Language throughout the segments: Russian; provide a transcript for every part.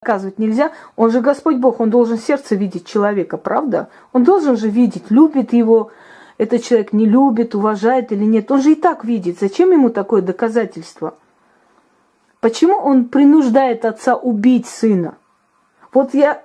наказывать нельзя. Он же Господь Бог, он должен сердце видеть человека, правда? Он должен же видеть, любит его, этот человек не любит, уважает или нет. Он же и так видит. Зачем ему такое доказательство? Почему он принуждает отца убить сына? Вот я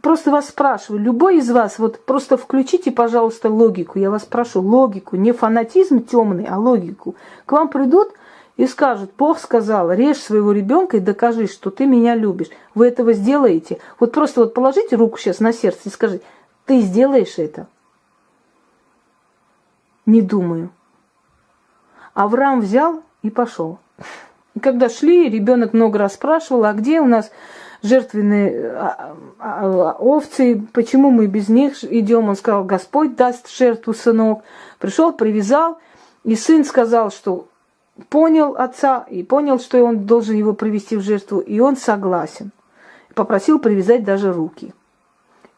просто вас спрашиваю, любой из вас, вот просто включите, пожалуйста, логику. Я вас прошу, логику, не фанатизм темный, а логику. К вам придут и скажут, Бог сказал, режь своего ребенка и докажи, что ты меня любишь. Вы этого сделаете. Вот просто вот положите руку сейчас на сердце и скажите, ты сделаешь это? Не думаю. Авраам взял и пошел. И когда шли, ребенок много раз спрашивал, а где у нас жертвенные а, а, а, овцы, почему мы без них идем? Он сказал, Господь даст жертву сынок. Пришел, привязал, и сын сказал, что понял отца и понял, что он должен его привести в жертву, и он согласен. Попросил привязать даже руки.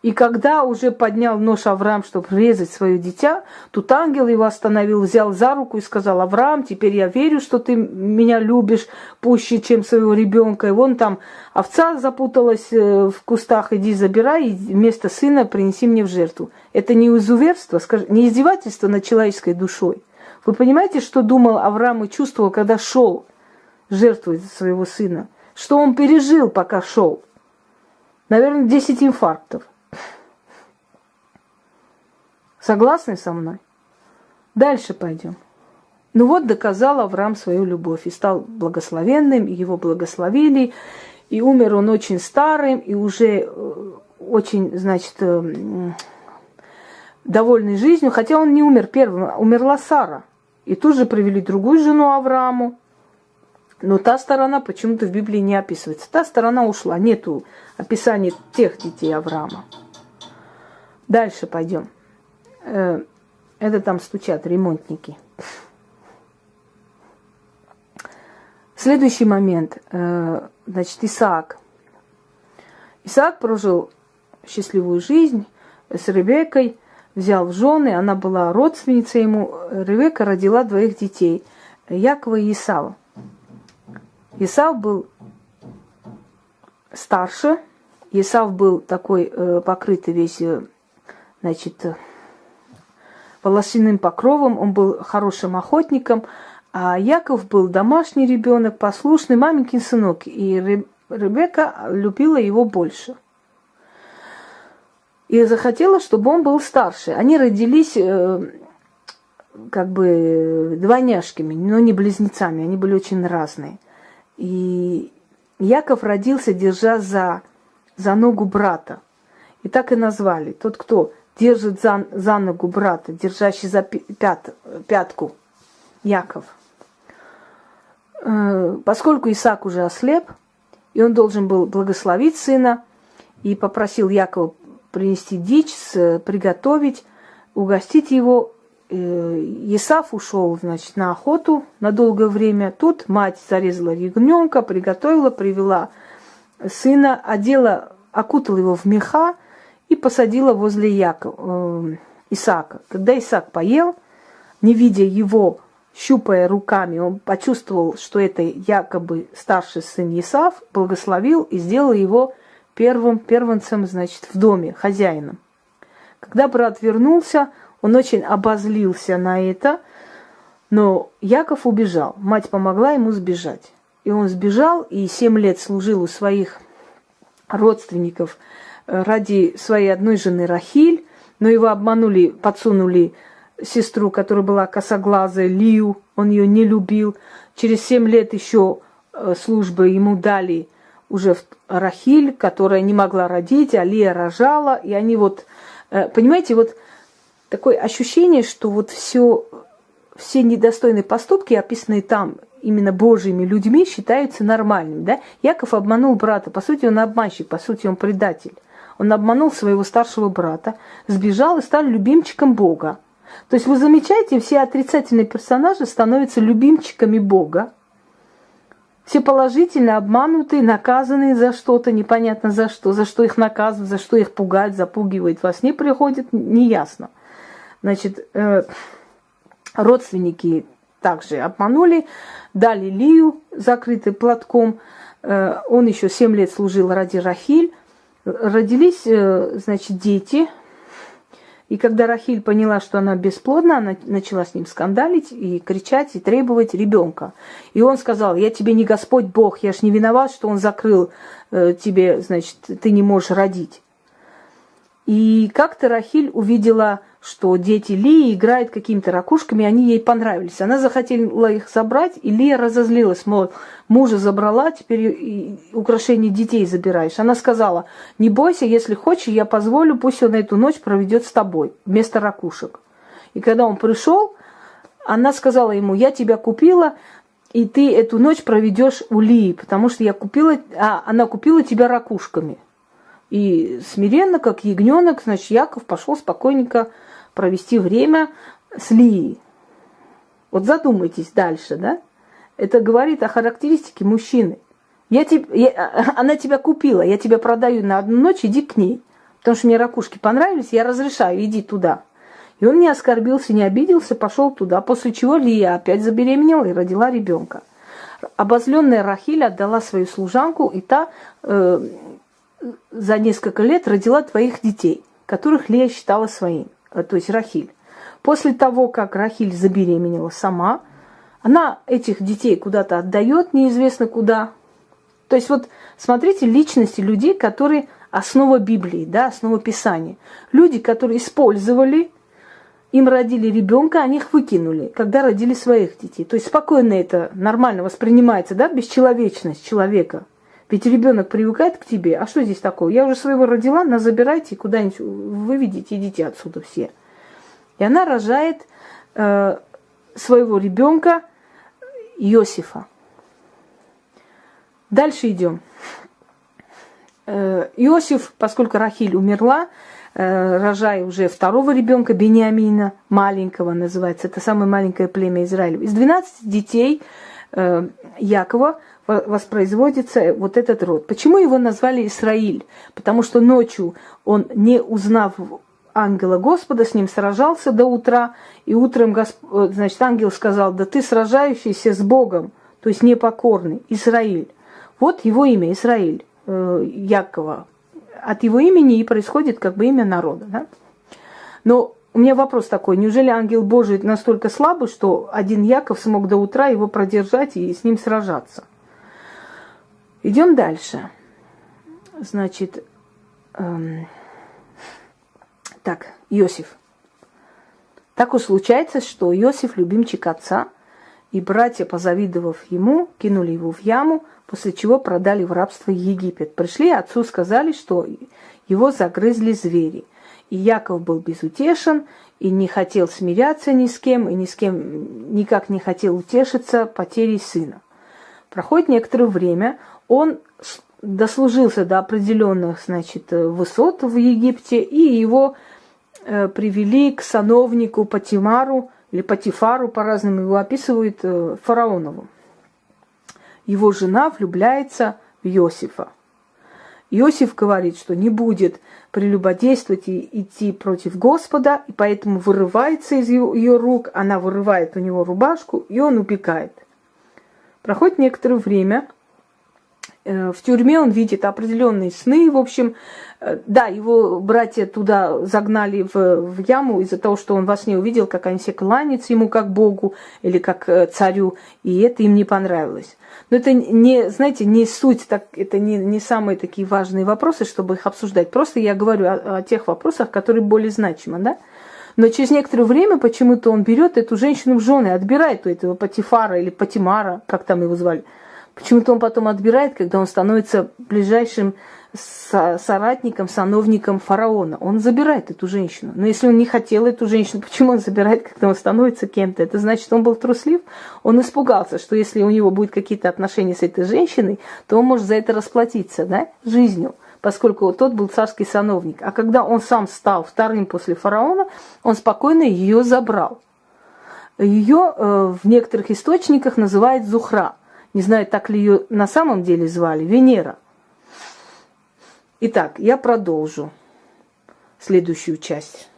И когда уже поднял нож Авраам, чтобы резать свое дитя, тут ангел его остановил, взял за руку и сказал, Авраам, теперь я верю, что ты меня любишь пуще, чем своего ребенка. И вон там овца запуталась э, в кустах, иди забирай, и вместо сына принеси мне в жертву. Это не изуверство, не издевательство над человеческой душой. Вы понимаете, что думал Авраам и чувствовал, когда шел жертвовать своего сына? Что он пережил, пока шел? Наверное, 10 инфарктов. Согласны со мной? Дальше пойдем. Ну вот доказал Авраам свою любовь и стал благословенным, и его благословили, и умер он очень старым, и уже э, очень, значит, э, довольный жизнью, хотя он не умер первым, а умерла Сара. И тут же привели другую жену Аврааму. Но та сторона почему-то в Библии не описывается. Та сторона ушла, нету описания тех детей Авраама. Дальше пойдем. Э, это там стучат ремонтники. Следующий момент. Э, значит, Исаак. Исаак прожил счастливую жизнь с Ребекой, взял в жены, она была родственницей ему. Ребека родила двоих детей, Якова и Исава. Исав был старше, Исав был такой э, покрытый весь, значит, волосяным покровом, он был хорошим охотником, а Яков был домашний ребенок, послушный маменькин сынок, и Ребекка любила его больше. И захотела, чтобы он был старше. Они родились э, как бы двойняшками, но не близнецами, они были очень разные. И Яков родился, держа за, за ногу брата. И так и назвали. Тот, кто держит за, за ногу брата, держащий за пят, пятку Яков. Э, поскольку Исаак уже ослеп, и он должен был благословить сына, и попросил Якова принести дичь, приготовить, угостить его. Э, Исаф ушел, значит, на охоту на долгое время. Тут мать зарезала ягненка, приготовила, привела сына, одела, окутала его в меха, и посадила возле Якова, э, Исаака. Когда Исаак поел, не видя его, щупая руками, он почувствовал, что это якобы старший сын Исав, благословил и сделал его первым первенцем, значит, в доме, хозяином. Когда брат вернулся, он очень обозлился на это, но Яков убежал. Мать помогла ему сбежать. И он сбежал и семь лет служил у своих родственников ради своей одной жены Рахиль, но его обманули, подсунули сестру, которая была косоглазая, Лию, он ее не любил. Через семь лет еще э, службы ему дали уже Рахиль, которая не могла родить, а Лия рожала, и они вот, э, понимаете, вот такое ощущение, что вот все, все недостойные поступки, описанные там именно Божьими людьми, считаются нормальными, да? Яков обманул брата, по сути, он обманщик, по сути, он предатель. Он обманул своего старшего брата, сбежал и стал любимчиком Бога. То есть вы замечаете, все отрицательные персонажи становятся любимчиками Бога. Все положительно обманутые, наказанные за что-то, непонятно за что, за что их наказывают, за что их пугают, запугивают. Во сне приходит, неясно. Значит, э, родственники также обманули, дали Лию, закрытый платком, э, он еще 7 лет служил ради Рахиль. Родились, э, значит, дети. И когда Рахиль поняла, что она бесплодна, она начала с ним скандалить и кричать, и требовать ребенка. И он сказал, я тебе не Господь Бог, я ж не виноват, что он закрыл э, тебе, значит, ты не можешь родить. И как-то Рахиль увидела что дети Лии играют какими-то ракушками, они ей понравились. Она захотела их забрать, и Лия разозлилась, мол, мужа забрала, теперь украшения детей забираешь. Она сказала, не бойся, если хочешь, я позволю, пусть он эту ночь проведет с тобой вместо ракушек. И когда он пришел, она сказала ему, я тебя купила, и ты эту ночь проведешь у Лии, потому что я купила, а она купила тебя ракушками. И смиренно, как ягненок, значит, Яков пошел спокойненько провести время с Лией. Вот задумайтесь дальше, да? Это говорит о характеристике мужчины. Я тебе, я, она тебя купила, я тебя продаю на одну ночь, иди к ней. Потому что мне ракушки понравились, я разрешаю, иди туда. И он не оскорбился, не обиделся, пошел туда, после чего Лия опять забеременела и родила ребенка. Обозленная Рахиль отдала свою служанку, и та э, за несколько лет родила твоих детей, которых Лия считала своими. Э, то есть Рахиль. После того, как Рахиль забеременела сама, она этих детей куда-то отдает, неизвестно куда. То есть вот смотрите личности людей, которые основа Библии, да, основа Писания. Люди, которые использовали, им родили ребенка, они их выкинули, когда родили своих детей. То есть спокойно это нормально воспринимается, да, бесчеловечность человека. Ведь ребенок привыкает к тебе. А что здесь такое? Я уже своего родила, на забирайте куда-нибудь выведите, идите отсюда все. И она рожает э, своего ребенка Иосифа. Дальше идем. Э, Иосиф, поскольку Рахиль умерла, э, рожая уже второго ребенка, Бениамина, маленького называется, это самое маленькое племя Израиля. Из 12 детей э, Якова воспроизводится вот этот род. Почему его назвали Израиль? Потому что ночью он, не узнав ангела Господа, с ним сражался до утра, и утром Госп... Э, значит, ангел сказал, да ты сражающийся с Богом, то есть непокорный, Израиль. Вот его имя, Израиль, э, Якова. От его имени и происходит как бы имя народа. Да? Но у меня вопрос такой, неужели ангел Божий настолько слабый, что один Яков смог до утра его продержать и с ним сражаться? Идем дальше. Значит, эм, так, Иосиф. Так уж случается, что Иосиф любимчик отца, и братья, позавидовав ему, кинули его в яму, после чего продали в рабство Египет. Пришли отцу, сказали, что его загрызли звери. И Яков был безутешен, и не хотел смиряться ни с кем, и ни с кем никак не хотел утешиться потерей сына. Проходит некоторое время, он дослужился до определенных, значит, высот в Египте, и его э, привели к сановнику Патимару, или Патифару, по-разному его описывают, э, фараонову. Его жена влюбляется в Иосифа. Иосиф говорит, что не будет прелюбодействовать и идти против Господа, и поэтому вырывается из ее, рук, она вырывает у него рубашку, и он убегает. Проходит некоторое время, в тюрьме он видит определенные сны, в общем, э, да, его братья туда загнали в, в яму из-за того, что он во сне увидел, как они все кланяются ему как Богу или как э, царю, и это им не понравилось. Но это не, знаете, не суть, так, это не, не самые такие важные вопросы, чтобы их обсуждать. Просто я говорю о, о тех вопросах, которые более значимы, да? Но через некоторое время почему-то он берет эту женщину в жены, отбирает у этого Патифара или Патимара, как там его звали – Почему-то он потом отбирает, когда он становится ближайшим соратником, сановником фараона. Он забирает эту женщину. Но если он не хотел эту женщину, почему он забирает, когда он становится кем-то? Это значит, он был труслив. Он испугался, что если у него будут какие-то отношения с этой женщиной, то он может за это расплатиться да, жизнью поскольку тот был царский сановник. А когда он сам стал вторым после фараона, он спокойно ее забрал. Ее э, в некоторых источниках называют Зухра – не знаю, так ли ее на самом деле звали, Венера. Итак, я продолжу следующую часть.